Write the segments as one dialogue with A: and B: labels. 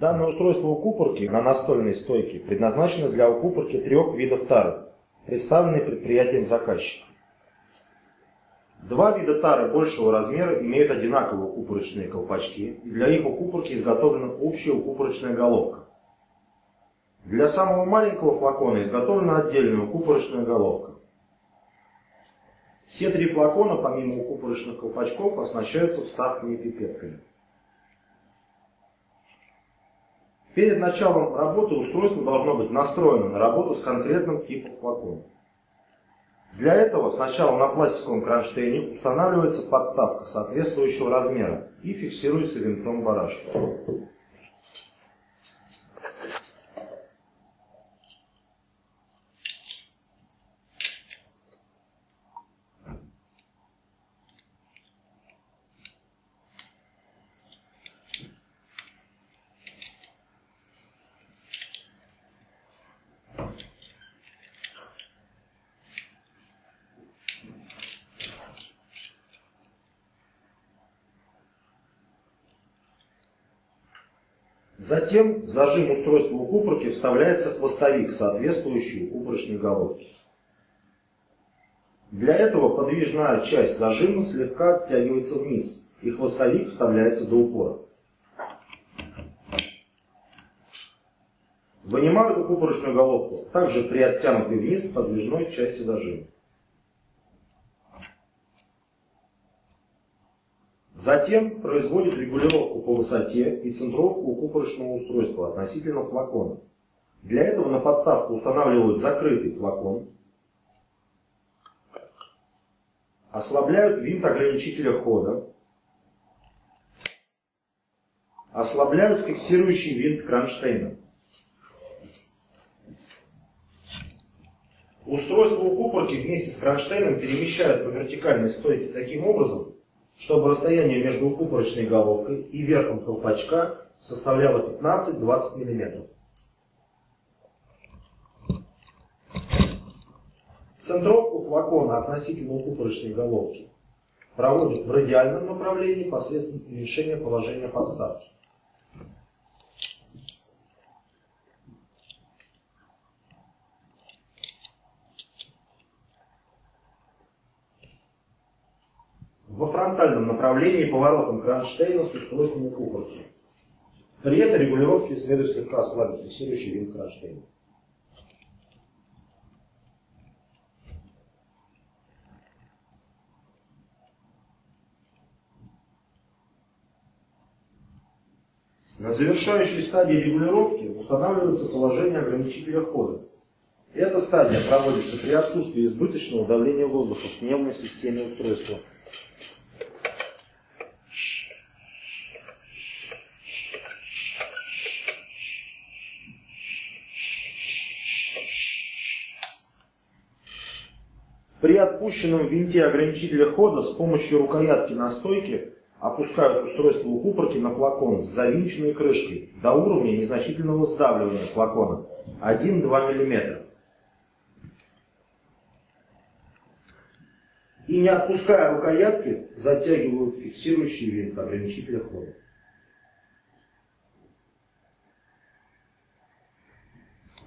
A: Данное устройство укупорки на настольной стойке предназначено для укупорки трех видов тары, представленные предприятием заказчика. Два вида тары большего размера имеют одинаковые укупорочные колпачки, и для их укупорки изготовлена общая укупорочная головка. Для самого маленького флакона изготовлена отдельная укупорочная головка. Все три флакона, помимо укупорочных колпачков, оснащаются вставками-пипетками. Перед началом работы устройство должно быть настроено на работу с конкретным типом флакона. Для этого сначала на пластиковом кронштейне устанавливается подставка соответствующего размера и фиксируется винтом барашка. Затем зажим устройства укупорки вставляется хвостовик, соответствующий укупорочной головке. Для этого подвижная часть зажима слегка оттягивается вниз, и хвостовик вставляется до упора. Вынимают укупорочную головку, также при оттянутой вниз подвижной части зажима. Затем производит регулировку по высоте и центровку укупорочного устройства относительно флакона. Для этого на подставку устанавливают закрытый флакон, ослабляют винт ограничителя хода, ослабляют фиксирующий винт кронштейна. Устройство укупорки вместе с кронштейном перемещают по вертикальной стойке таким образом, чтобы расстояние между укупорочной головкой и верхом колпачка составляло 15-20 мм. Центровку флакона относительно укупорочной головки проводят в радиальном направлении посредством уменьшения положения подставки. Во фронтальном направлении поворотом кронштейна с устройством укупорки. При этой регулировке следует слегка ослабить фиксирующий винт кронштейна. На завершающей стадии регулировки устанавливается положение ограничителя хода. Эта стадия проводится при отсутствии избыточного давления воздуха в пневмой системе устройства При отпущенном винте ограничителя хода с помощью рукоятки на стойке опускают устройство укупорки на флакон с завинченной крышкой до уровня незначительного сдавливания флакона 1-2 мм. И не отпуская рукоятки, затягивают фиксирующий винт ограничителя хода.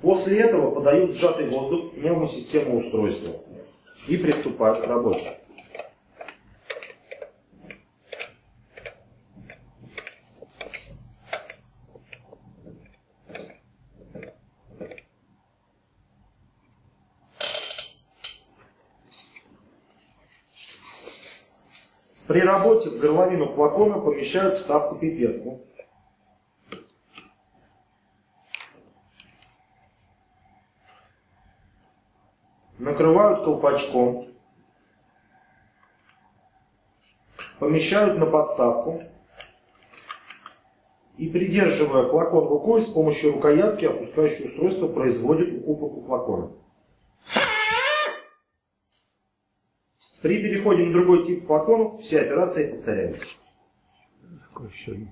A: После этого подают сжатый воздух в пневмосистему устройства и приступают к работе. При работе в горловину флакона помещают вставку-пипетку. Накрывают колпачком, помещают на подставку и, придерживая флакон рукой, с помощью рукоятки опускающее устройство производит укупорку флакона. При переходе на другой тип флаконов все операции повторяются.
B: Какой еще один?